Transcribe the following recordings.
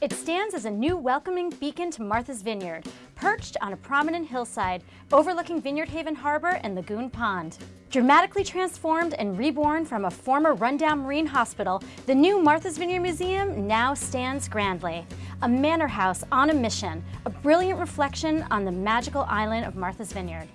It stands as a new welcoming beacon to Martha's Vineyard, perched on a prominent hillside overlooking Vineyard Haven Harbor and Lagoon Pond. Dramatically transformed and reborn from a former rundown marine hospital, the new Martha's Vineyard Museum now stands grandly. A manor house on a mission, a brilliant reflection on the magical island of Martha's Vineyard.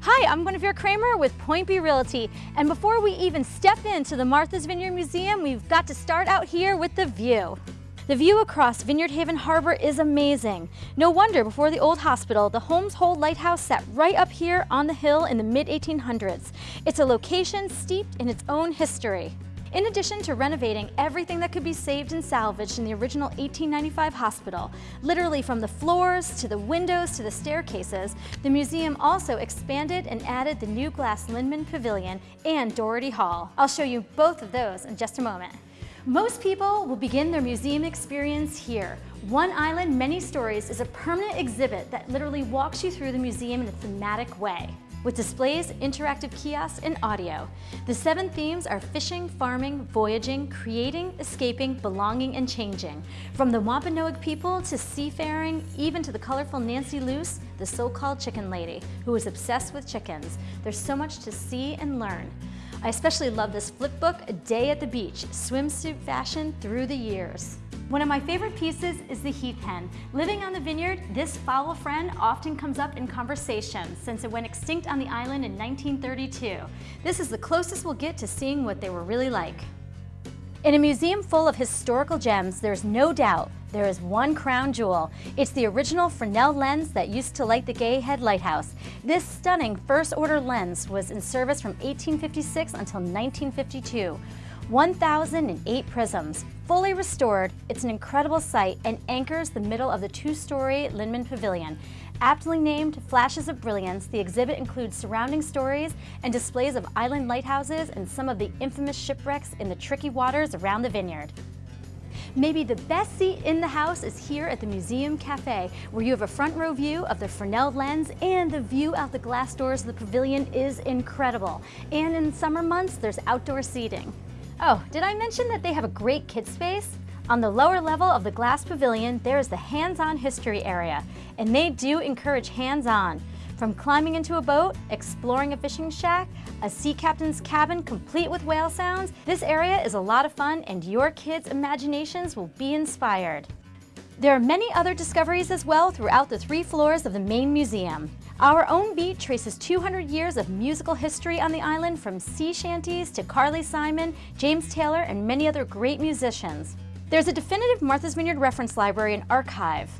Hi, I'm Guinevere Kramer with Point B Realty, and before we even step into the Martha's Vineyard Museum, we've got to start out here with the view. The view across Vineyard Haven Harbor is amazing. No wonder before the old hospital, the Holmes Hole Lighthouse sat right up here on the hill in the mid-1800s. It's a location steeped in its own history. In addition to renovating everything that could be saved and salvaged in the original 1895 hospital, literally from the floors to the windows to the staircases, the museum also expanded and added the new glass Lindman Pavilion and Doherty Hall. I'll show you both of those in just a moment. Most people will begin their museum experience here. One Island, Many Stories is a permanent exhibit that literally walks you through the museum in a thematic way. With displays, interactive kiosks, and audio. The seven themes are fishing, farming, voyaging, creating, escaping, belonging, and changing. From the Wampanoag people to seafaring, even to the colorful Nancy Luce, the so-called chicken lady, who is obsessed with chickens. There's so much to see and learn. I especially love this flip book, A Day at the Beach, swimsuit fashion through the years. One of my favorite pieces is the heath hen. Living on the vineyard, this fowl friend often comes up in conversation since it went extinct on the island in 1932. This is the closest we'll get to seeing what they were really like. In a museum full of historical gems, there's no doubt there is one crown jewel. It's the original Fresnel lens that used to light the Gay Head Lighthouse. This stunning first-order lens was in service from 1856 until 1952. 1,008 prisms. Fully restored, it's an incredible sight and anchors the middle of the two-story Lindman Pavilion. Aptly named Flashes of Brilliance, the exhibit includes surrounding stories and displays of island lighthouses and some of the infamous shipwrecks in the tricky waters around the vineyard. Maybe the best seat in the house is here at the Museum Cafe, where you have a front row view of the Fresnel lens and the view out the glass doors of the pavilion is incredible. And in summer months, there's outdoor seating. Oh, did I mention that they have a great kids space? On the lower level of the glass pavilion, there is the hands-on history area, and they do encourage hands-on. From climbing into a boat, exploring a fishing shack, a sea captain's cabin complete with whale sounds, this area is a lot of fun and your kids' imaginations will be inspired. There are many other discoveries as well throughout the three floors of the main museum. Our own beat traces 200 years of musical history on the island from sea shanties to Carly Simon, James Taylor, and many other great musicians. There's a definitive Martha's Vineyard reference library and archive.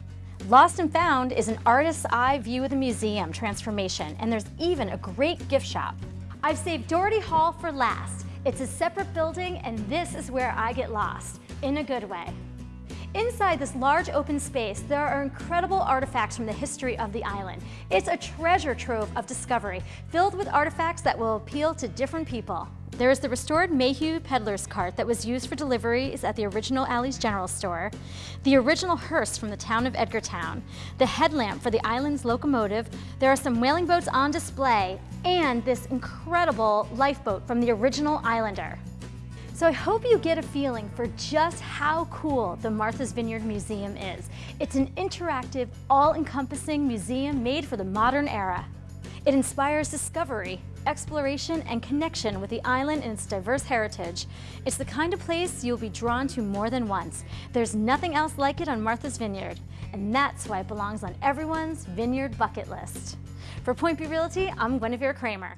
Lost and Found is an artist's eye view of the museum transformation, and there's even a great gift shop. I've saved Doherty Hall for last. It's a separate building, and this is where I get lost, in a good way. Inside this large open space, there are incredible artifacts from the history of the island. It's a treasure trove of discovery, filled with artifacts that will appeal to different people. There is the restored Mayhew peddler's cart that was used for deliveries at the original Alley's General Store, the original hearse from the town of Edgartown, the headlamp for the island's locomotive, there are some whaling boats on display, and this incredible lifeboat from the original Islander. So I hope you get a feeling for just how cool the Martha's Vineyard Museum is. It's an interactive, all-encompassing museum made for the modern era. It inspires discovery, exploration, and connection with the island and its diverse heritage. It's the kind of place you'll be drawn to more than once. There's nothing else like it on Martha's Vineyard, and that's why it belongs on everyone's vineyard bucket list. For Point B Realty, I'm Guinevere Kramer.